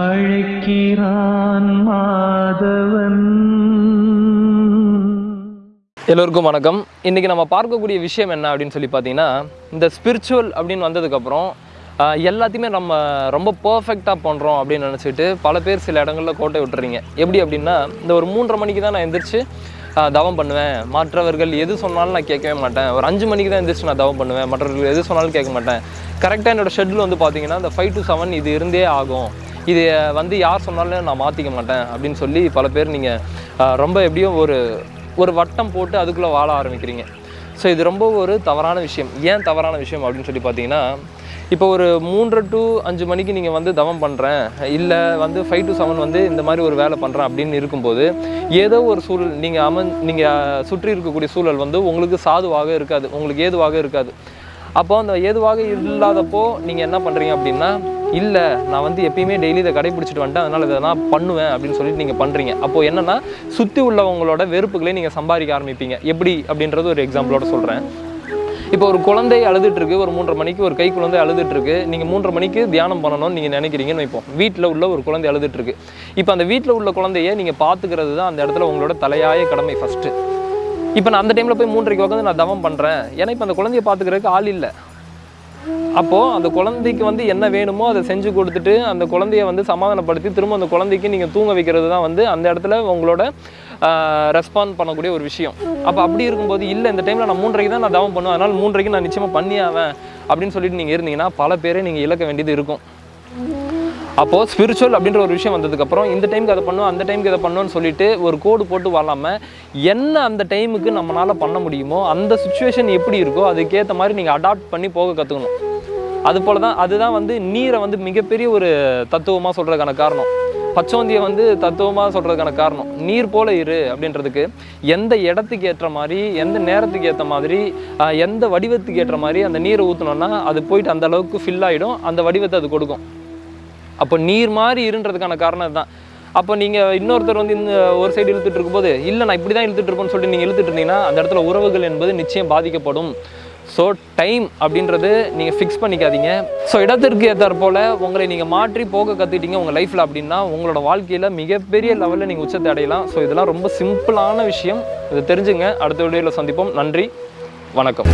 அழைக்கிறான் மாதவன். எல்லோருக்கும் வணக்கம். இன்றைக்கி நம்ம பார்க்கக்கூடிய விஷயம் என்ன அப்படின்னு சொல்லி பார்த்தீங்கன்னா இந்த ஸ்பிரிச்சுவல் அப்படின்னு வந்ததுக்கப்புறம் எல்லாத்தையுமே நம்ம ரொம்ப பர்ஃபெக்டாக பண்ணுறோம் அப்படின்னு நினச்சிட்டு பல பேர் சில இடங்களில் கோட்டை விட்டுறீங்க. எப்படி அப்படின்னா இந்த ஒரு மூன்றரை மணிக்கு தான் நான் எந்திரிச்சு தவம் பண்ணுவேன். மற்றவர்கள் எது சொன்னாலும் நான் கேட்கவே மாட்டேன். ஒரு அஞ்சு மணிக்கு தான் எந்திரிச்சு நான் தவம் பண்ணுவேன். மற்றவர்கள் எது சொன்னாலும் கேட்க மாட்டேன். கரெக்டாக என்னோட ஷெட்யூல் வந்து பார்த்தீங்கன்னா இந்த ஃபைவ் டு செவன் இது இருந்தே ஆகும். இது வந்து யார் சொன்னாலும் நான் மாற்றிக்க மாட்டேன் அப்படின்னு சொல்லி பல பேர் நீங்கள் ரொம்ப எப்படியும் ஒரு ஒரு வட்டம் போட்டு அதுக்குள்ளே வாழ ஆரம்பிக்கிறீங்க. ஸோ இது ரொம்ப ஒரு தவறான விஷயம். ஏன் தவறான விஷயம் அப்படின்னு சொல்லி பார்த்தீங்கன்னா இப்போ ஒரு மூன்று டு அஞ்சு மணிக்கு நீங்கள் வந்து தவம் பண்ணுறேன் இல்லை வந்து ஃபைவ் டு செவன் வந்து இந்த மாதிரி ஒரு வேலை பண்ணுறேன் அப்படின்னு இருக்கும்போது ஏதோ ஒரு சூழல் நீங்கள் அமன் நீங்கள் சுற்றி இருக்கக்கூடிய சூழல் வந்து உங்களுக்கு சாதுவாக இருக்காது உங்களுக்கு ஏதுவாக இருக்காது. அப்போ அந்த ஏதுவாக இல்லாதப்போ நீங்கள் என்ன பண்ணுறீங்க அப்படின்னா இல்லை நான் வந்து எப்பயுமே டெய்லி இதை கடைபிடிச்சிட்டு வந்துட்டேன் அதனால் இதை நான் பண்ணுவேன் அப்படின்னு சொல்லிட்டு நீங்கள் பண்ணுறீங்க அப்போது என்னென்னா சுற்றி உள்ளவங்களோட வெறுப்புகளை நீங்கள் சம்பாதிக்க ஆரம்பிப்பீங்க. எப்படி? அப்படின்றது ஒரு எக்ஸாம்பிளோட சொல்கிறேன் இப்போ ஒரு குழந்தை அழுதுட்டுருக்கு ஒரு மூன்றரை மணிக்கு ஒரு கை குழந்தை அழுதுட்டுருக்கு நீங்கள் மூன்றரை மணிக்கு தியானம் பண்ணணும்னு நீங்கள் நினைக்கிறீங்கன்னு வைப்போம். வீட்டில் உள்ள ஒரு குழந்தை அழுதுட்டுருக்கு இப்போ அந்த வீட்டில் உள்ள குழந்தைய நீங்கள் பார்த்துக்கிறது தான் அந்த இடத்துல உங்களோட தலையாய கடமை ஃபஸ்ட்டு இப்போ நான் அந்த டைமில் போய் மூன்றரைக்கு உட்காந்து நான் தவம் பண்ணுறேன் ஏன்னா இப்போ அந்த குழந்தைய பார்த்துக்கிறதுக்கு ஆள் இல்லை. அப்போது அந்த குழந்தைக்கு வந்து என்ன வேணுமோ அதை செஞ்சு கொடுத்துட்டு அந்த குழந்தைய வந்து சமாதானப்படுத்தி திரும்ப அந்த குழந்தைக்கு நீங்கள் தூங்க வைக்கிறது தான் வந்து அந்த இடத்துல உங்களோட ரெஸ்பாண்ட் பண்ணக்கூடிய ஒரு விஷயம். அப்போ அப்படி இருக்கும்போது இல்லை இந்த டைமில் நான் மூன்றைக்கு தான் நான் தவம் பண்ணுவேன். அதனால் மூன்றைக்கு நான் நிச்சயமாக பண்ணியாவேன். அப்படின்னு சொல்லிட்டு நீங்கள் இருந்தீங்கன்னா பல பேரை நீங்கள் இழக்க வேண்டியது இருக்கும். அப்போது ஸ்பிரிச்சுவல் அப்படின்ற ஒரு விஷயம் வந்ததுக்கப்புறம் இந்த டைமுக்கு அதை பண்ணும் அந்த டைமுக்கு இதை பண்ணணும்னு சொல்லிட்டு ஒரு கோடு போட்டு வாழாமல் என்ன அந்த டைமுக்கு நம்மளால் பண்ண முடியுமோ அந்த சுச்சுவேஷன் எப்படி இருக்கோ அதுக்கேற்ற மாதிரி நீங்கள் அடாப்ட் பண்ணி போக கற்றுக்கணும் அது போல தான் அதுதான் வந்து நீரை வந்து மிகப்பெரிய ஒரு தத்துவமாக சொல்கிறதுக்கான காரணம். பச்சோந்தியை வந்து தத்துவமாக சொல்கிறதுக்கான காரணம். நீர் போல இரு அப்படின்றதுக்கு எந்த இடத்துக்கு ஏற்ற மாதிரி எந்த நேரத்துக்கு ஏற்ற மாதிரி எந்த வடிவத்துக்கு ஏற்ற மாதிரி அந்த நீரை ஊற்றினோன்னா அது போயிட்டு அந்த அளவுக்கு ஃபில் ஆகிடும் அந்த வடிவத்தை அது கொடுக்கும். அப்போ நீர் மாதிரி இருன்றதுக்கான காரணம் இதுதான் அப்போ நீங்கள் இன்னொருத்தர் வந்து இந்த ஒரு சைடு இழுத்துட்டு இருக்கும்போது இல்லை நான் இப்படி தான் இழுத்துட்டு இருப்பேன்னு சொல்லிட்டு நீங்கள் இழுத்துட்டு இருந்தீங்கன்னா அந்த இடத்துல உறவுகள் என்பது நிச்சயம் பாதிக்கப்படும். ஸோ டைம் அப்படின்றது நீங்கள் ஃபிக்ஸ் பண்ணிக்காதீங்க. ஸோ இடத்திற்கு ஏற்றாற் போல் உங்களை நீங்கள் மாற்றி போக கற்றுக்கிட்டீங்க உங்கள் லைஃப்பில் அப்படின்னா உங்களோட வாழ்க்கையில் மிகப்பெரிய லெவலில் நீங்கள் உச்சத்தை அடையலாம். ஸோ இதெல்லாம் ரொம்ப சிம்பிளான விஷயம். இதை தெரிஞ்சுங்க. அடுத்த வீடியோவில் சந்திப்போம். நன்றி. வணக்கம்.